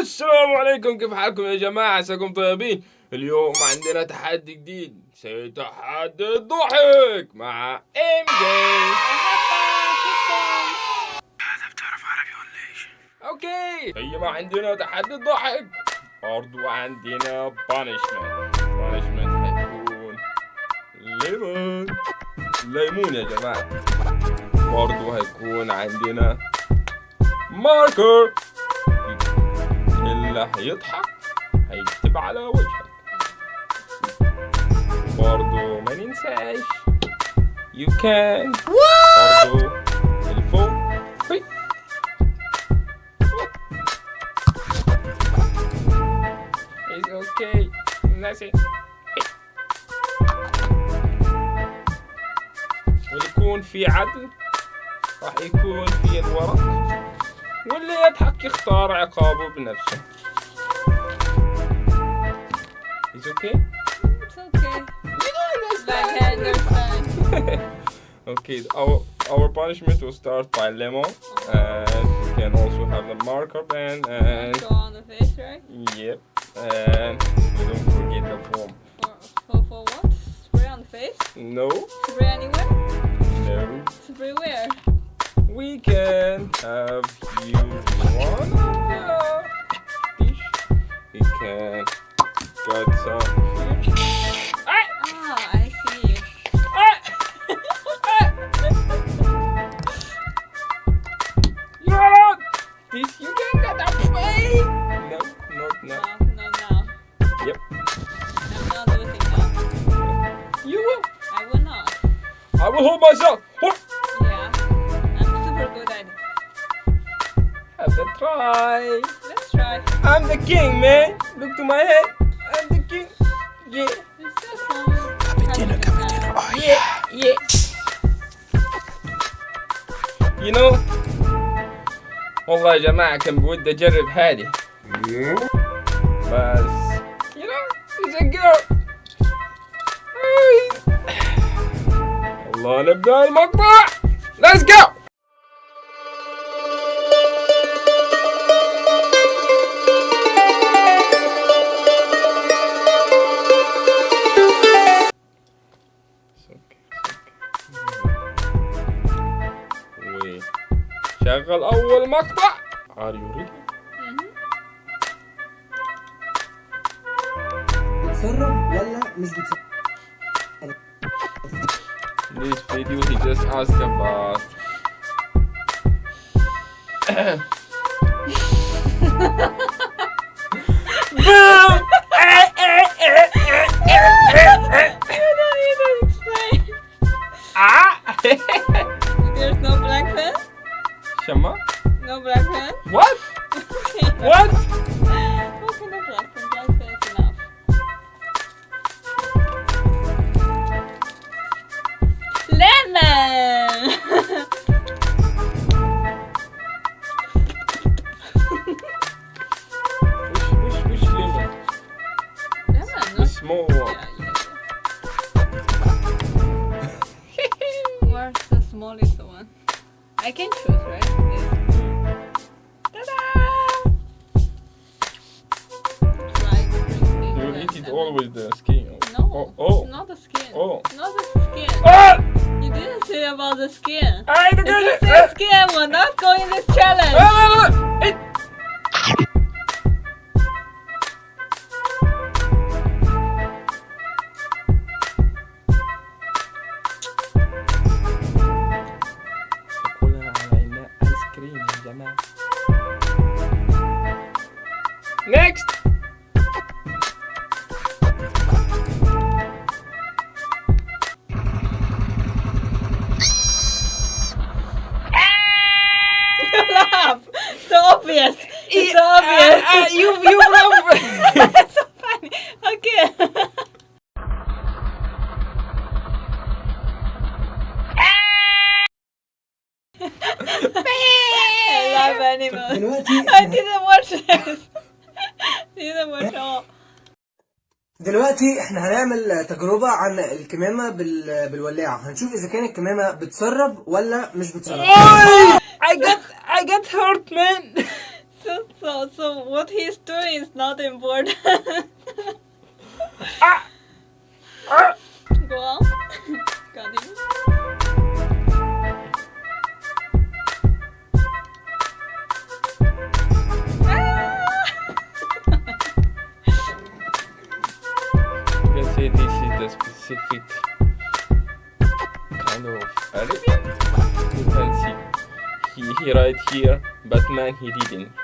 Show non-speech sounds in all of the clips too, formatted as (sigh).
السلام عليكم كيف حالكم يا جماعة؟ عساكم طيبين؟ اليوم عندنا تحدي جديد تحدي الضحك مع ام جي هذا بتعرف عربي ولا إيش؟ أوكي هي ما عندنا تحدي الضحك برضو عندنا بانشمنت بانشمنت هيكون ليمون. ليمون يا جماعة. برضو هيكون عندنا ماركر اللي هيضحك هيكتب على وجهك. برضو ما ننساش you can. برضو الفوق هي. It's okay. ويكون في عدل راح يكون في الورق. واللي يضحك يختار عقابه بنفسه. It's okay? It's okay. You don't understand. (laughs) okay, our our punishment will start by lemon, and you can also have the marker pen, and Go on the face, right? yep, and we don't forget the form. For, for, for what? Spray on the face? No, Spray anywhere? no, Spray where? we can have you Hold myself. Hold. Yeah. I'm super good at it. Have a try. Let's try. I'm the king, man. Look to my head. I'm the king. Yeah. Fun. Cappuccino, cappuccino. Yeah. Yeah. You know والله يا جماعة كان بودي أجرب هذه بس الله نبدأ المقطع let's go وشغل أول مقطع Are you ready? بتسرب ولا مش بتسرب؟ This video he just asked about Boom! You don't need ah! There's no black pen? Shama? No black pen? (laughs) What? What? Okay, no black pen. more. Yeah, yeah. Where's the smallest one? I can choose, right? Yes. Ta-da! You eat it all with the skin. No, oh, oh. not the skin. Oh. Not the skin. Oh! You didn't say about the skin. I didn't get ah! skin. We're not going this challenge! Oh, obvious. It's so obvious. you you love It's so funny. Okay. I love animals. دلوقتي I didn't watch this. didn't watch all. دلوقتي إحنا هنعمل تجربة عن الكمامة بال... بالولاعة هنشوف اذا كانت الكمامة بتسرب ولا مش بتسرب I got I got hurt man So, so, so what he's doing is not important. Ah! Ah! Go on. Continue. Let's say this is the specific kind of Arabian. You can see he, he right here, Batman he didn't.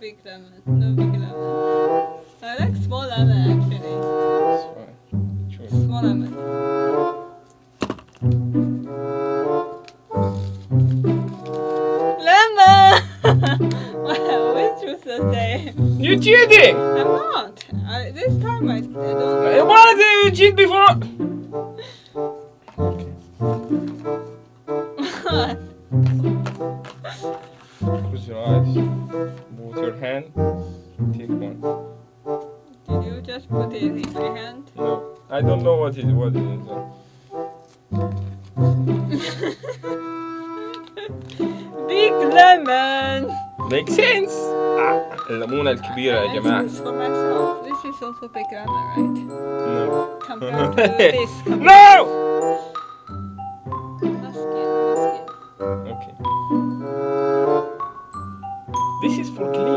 big lemon. No big lemon. I like small lemon actually. Sure. Small lemon. Lemon! (laughs) wow, we choose the same. You cheating! I'm not. I, this time I, I don't. Why did you cheat before? (laughs) hand. Take one. Did you just put it in my hand? No, I don't know what it what it is. (laughs) Big lemon! Makes sense. آه، الليمونة الكبيرة يا I جماعة. choose for myself. This is also big lemon, right? No. Compared to (laughs) this. No! Musket, musket. Okay. This is for clean.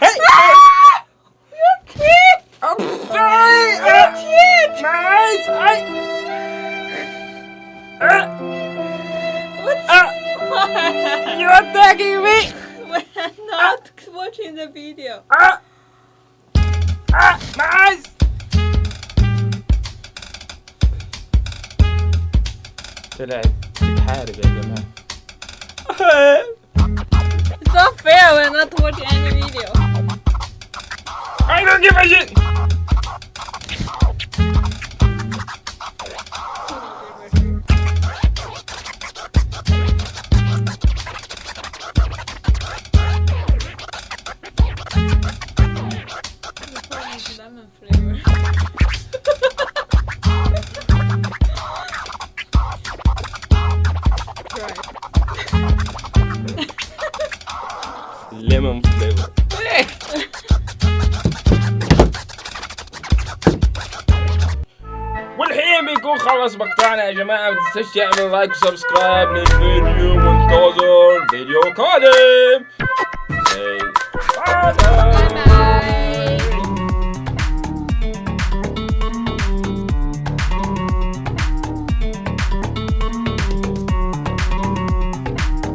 I. I'm sorry. Uh, I. Uh. Uh. (laughs) You're attacking me. We're not uh, watching the video. Ah. Uh, ah. Uh, my eyes. Det där är not fair. We're not watching any video. I don't give a shit! يا جماعة ما تنساش تعمل لايك وسبسكرايب للفيديو منتظر فيديو قادم باي باي